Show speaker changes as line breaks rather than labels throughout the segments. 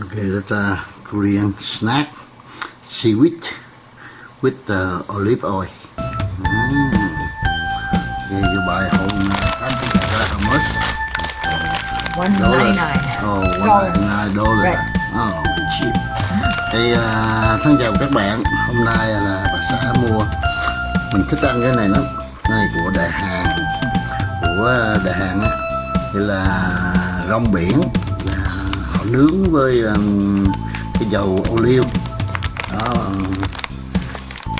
Okay, that's a Korean snack, seaweed with uh, olive oil. Mm. Okay, you buy home uh, how much?
One ninety nine.
Oh, one ninety nine dollar.
Right.
Oh, cheap. Thì uh, thân chào các bạn. Hôm nay là bà xã mua. Mình thích ăn cái này lắm. Này của Đại Hàn. Của Đại Hàn á. Thì là rong biển nướng với um, cái dầu ô liu. Đó. Um,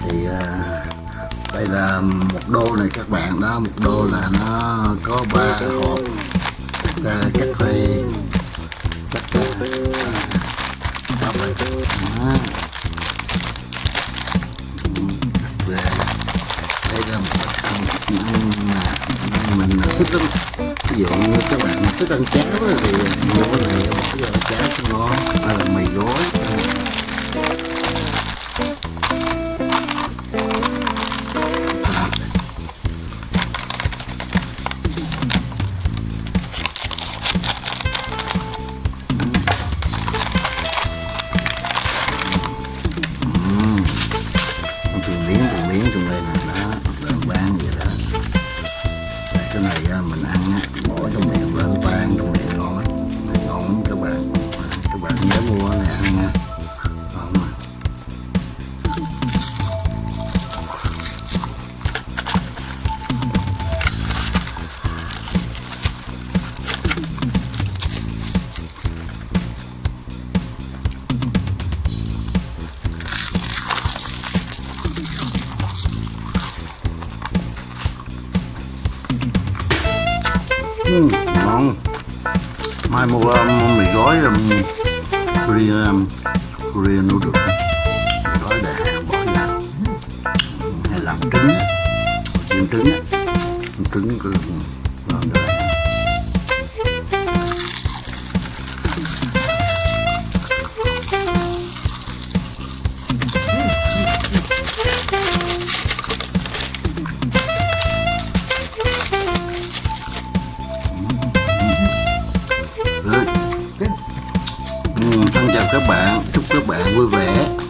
thì uh, đây là một đô này các bạn đó một đô là nó có ba hộp. Ra cắt thuê chắc ra đó. Về. Đây là một loại ăn mà mình thích lắm ví dụ như các bạn thích ăn cháo thì mua này một cái cháo cho ngon bạn nhớ mua này ăn nha ngon mà ừ, ngon. Mai mua mì gói rồi Korea um, Korea noodle. Đó để hàng bỏ vào hay làm trứng á. chiên trứng á trứng cứ làm được các bạn. Chúc các bạn vui vẻ.